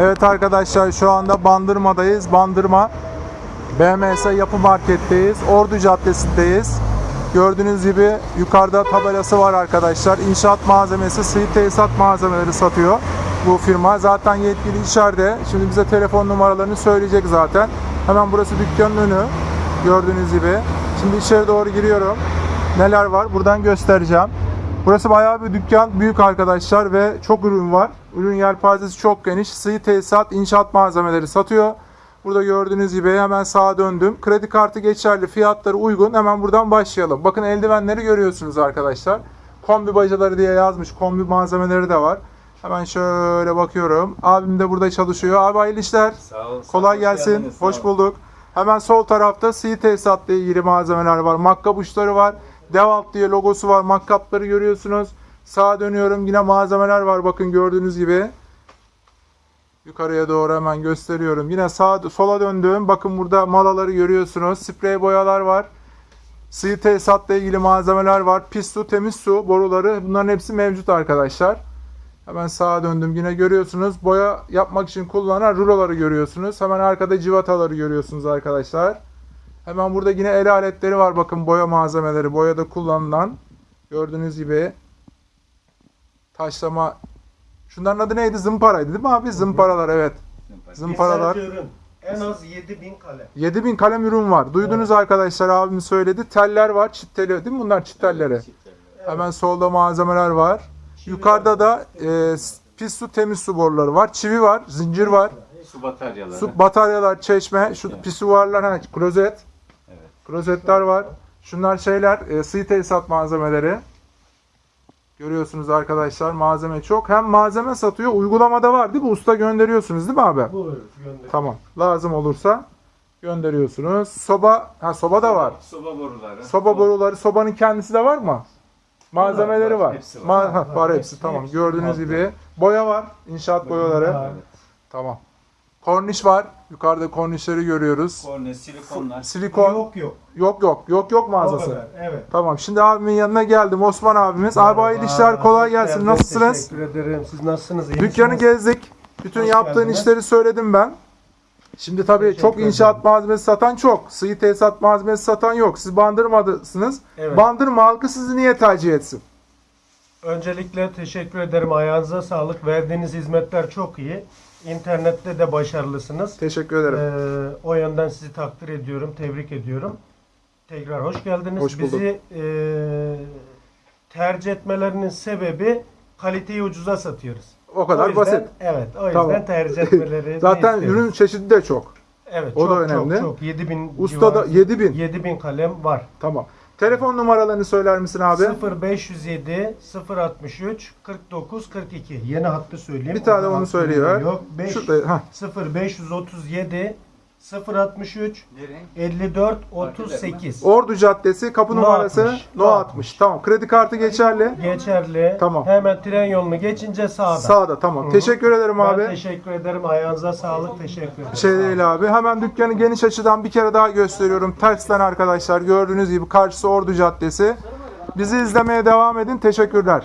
Evet arkadaşlar şu anda Bandırma'dayız. Bandırma BMS Yapı Market'teyiz. Ordu Caddesi'ndeyiz. Gördüğünüz gibi yukarıda tabelası var arkadaşlar. İnşaat malzemesi, sıvı tesisat malzemeleri satıyor bu firma. Zaten yetkili içeride. Şimdi bize telefon numaralarını söyleyecek zaten. Hemen burası dükkanın önü. Gördüğünüz gibi. Şimdi içeri doğru giriyorum. Neler var? Buradan göstereceğim. Burası bayağı bir dükkan. Büyük arkadaşlar ve çok ürün var. Ürün yelpazesi çok geniş. Sıvı tesisat, inşaat malzemeleri satıyor. Burada gördüğünüz gibi hemen sağa döndüm. Kredi kartı geçerli, fiyatları uygun. Hemen buradan başlayalım. Bakın eldivenleri görüyorsunuz arkadaşlar. Kombi bacaları diye yazmış. Kombi malzemeleri de var. Hemen şöyle bakıyorum. Abim de burada çalışıyor. Abi hayırlı işler. Sağ olun. Kolay gelsin. geldiniz, Hoş bulduk. Hemen sol tarafta sıvı tesisatla ilgili malzemeler var. Makkap uçları var. Devalt diye logosu var. Makkapları görüyorsunuz. Sağa dönüyorum. Yine malzemeler var. Bakın gördüğünüz gibi. Yukarıya doğru hemen gösteriyorum. Yine sağa sola döndüm. Bakın burada malaları görüyorsunuz. Sprey boyalar var. Sıvı tesisatla ilgili malzemeler var. Pis su, temiz su boruları. Bunların hepsi mevcut arkadaşlar. Hemen sağa döndüm. Yine görüyorsunuz. Boya yapmak için kullanılan ruloları görüyorsunuz. Hemen arkada civataları görüyorsunuz arkadaşlar. Hemen burada yine el aletleri var. Bakın boya malzemeleri. Boyada kullanılan. Gördüğünüz gibi. Taşlama. Şunların adı neydi? Zımparaydı değil mi abi? Zımparalar evet. Zımparalar. Ürün. En az 7000 kalem. 7000 kalem ürün var. Duydunuz arkadaşlar abim söyledi. Teller var. Çit teli değil mi bunlar çit telleri? Hemen solda malzemeler var. Yukarıda da e, pis su temiz su boruları var. Çivi var. Zincir var. Su bataryaları. Su bataryalar, çeşme, şu pisuvarlar, ha, klozet. Evet. Klozetler var. Şunlar şeyler, e, sıvı tesisat malzemeleri. Görüyorsunuz arkadaşlar malzeme çok. Hem malzeme satıyor, uygulamada var değil mi? Usta gönderiyorsunuz değil mi abi? Buyur gönder. Tamam. Lazım olursa gönderiyorsunuz. Soba, ha soba da var. Soba boruları. Soba boruları, sobanın kendisi de var mı? Malzemeleri var, var. hepsi var. Ma- ha, var hepsi tamam. hepsi. Gördüğünüz Hepsi. gibi boya var, inşaat boyaları. Evet. Tamam. Korniş var. Yukarıda kornişleri görüyoruz. Korne, silikonlar. Silikon. Yok yok. Yok yok. Yok yok O mağazası. kadar. Evet. Tamam. Şimdi abimin yanına geldim. Osman abimiz. Abi hayırlı işler kolay gelsin. Nasılsınız? Teşekkür ederim. Siz nasılsınız? İyi Dükkanı misiniz? gezdik. Bütün Hoş yaptığın geldiniz. işleri söyledim ben. Şimdi tabii Teşekkür çok inşaat ederim. malzemesi satan çok. Sıvı tesisat malzemesi satan yok. Siz bandırmadısınız. Evet. Bandırma halkı sizi niye tercih etsin? Öncelikle teşekkür ederim. Ayağınıza sağlık. Verdiğiniz hizmetler çok iyi. İnternette de başarılısınız. Teşekkür ederim. Ee, o yönden sizi takdir ediyorum. Tebrik ediyorum. Tekrar hoş geldiniz. Hoş bulduk. Bizi e, tercih etmelerinin sebebi kaliteyi ucuza satıyoruz. o kadar O yüzden- basit. Evet. O yüzden Tamam. tercih etmeleri Zaten ürün çeşidi de çok. Evet, o da çok, önemli. Çok, çok. 7000 Usta da 7000. 7000 kalem var. Tamam. Telefon numaralarını söyler misin abi? 0507 063 49 42. Yeni hattı söyleyeyim. Bir tane onu hattı söylüyor. Yok. 5 Şurada, hah. 0537 063 54 38. Ordu Caddesi kapı No numarası 60, No no 60. Tamam. Kredi kartı geçerli. Geçerli. Tamam. Hemen tren yolunu geçince sağda. Sağda tamam. Hı hı. Teşekkür ederim Ben abi. teşekkür ederim. Ayağınıza sağlık. Teşekkür ederim. Şey değil abi. Hemen dükkanı geniş açıdan bir kere daha gösteriyorum. Tersten arkadaşlar gördüğünüz gibi karşısı Ordu Caddesi. Bizi izlemeye devam edin. Teşekkürler.